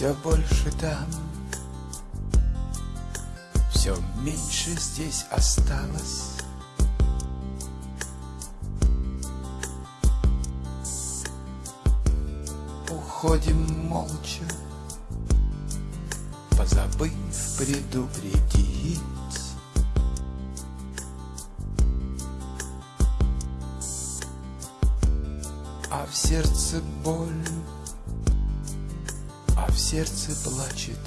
Все больше там, все меньше здесь осталось. Уходим молча, позабыв предупредить. А в сердце боль, а в сердце плачет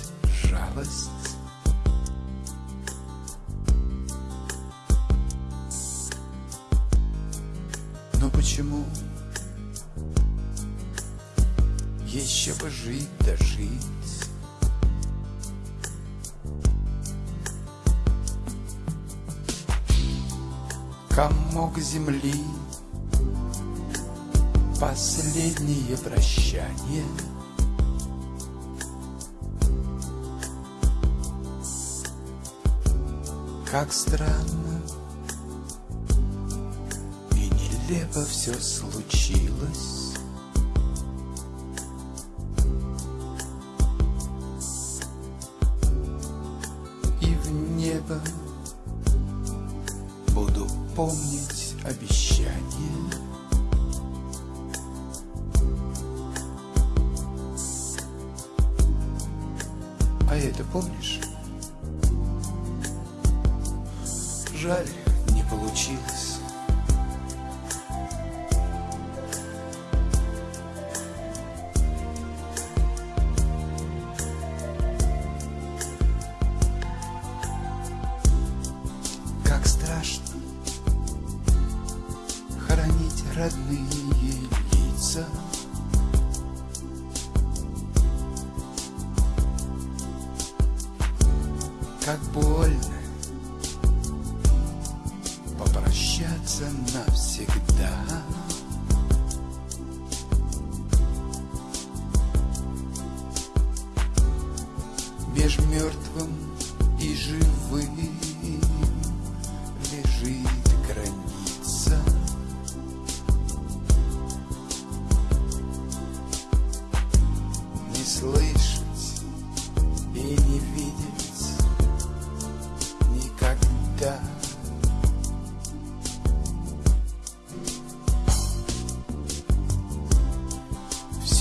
жалость. Но почему еще бы жить да жить? Комок земли Последнее прощание Как странно И нелепо все случилось И в небо Буду помнить обещание А это помнишь? Жаль, не получилось. Как страшно хоронить родные лица. Как больно попрощаться навсегда. Меж мертвым и живым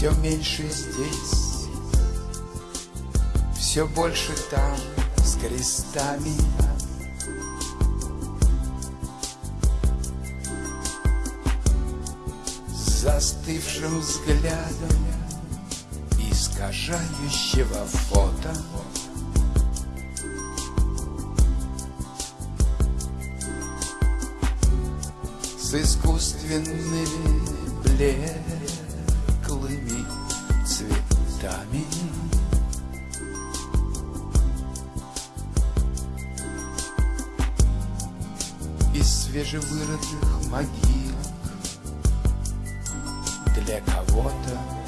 Все меньше здесь, все больше там с крестами. Застывшим взглядом искажающего фото. С искусственными блеклыми цветами. Из свежевырытых могил для кого-то